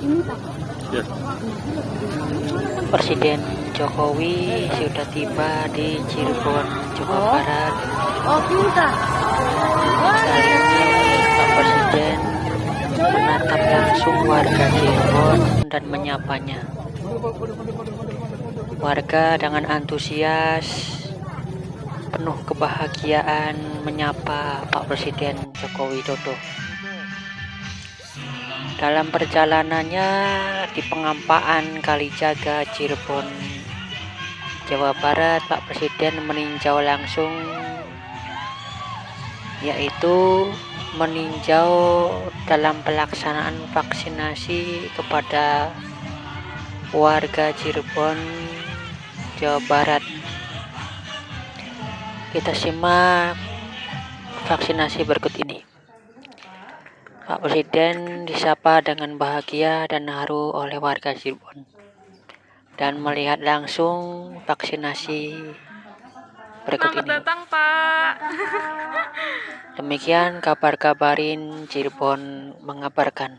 Ya. Presiden Jokowi sudah tiba di Cirebon, Jawa Barat. Oh, pintar. Kali ini Pak Presiden menatap langsung warga Cirebon dan menyapanya. Warga dengan antusias, penuh kebahagiaan menyapa Pak Presiden Joko Widodo. Dalam perjalanannya di pengampaan Kalijaga Cirebon, Jawa Barat, Pak Presiden meninjau langsung yaitu meninjau dalam pelaksanaan vaksinasi kepada warga Cirebon, Jawa Barat. Kita simak vaksinasi berikut ini. Pak Presiden disapa dengan bahagia dan haru oleh warga Cirebon dan melihat langsung vaksinasi berikut Selamat ini. datang Pak. Demikian kabar kabarin Cirebon mengabarkan.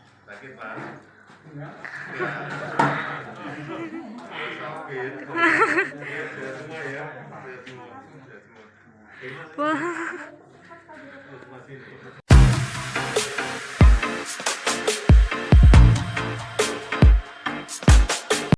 Wah.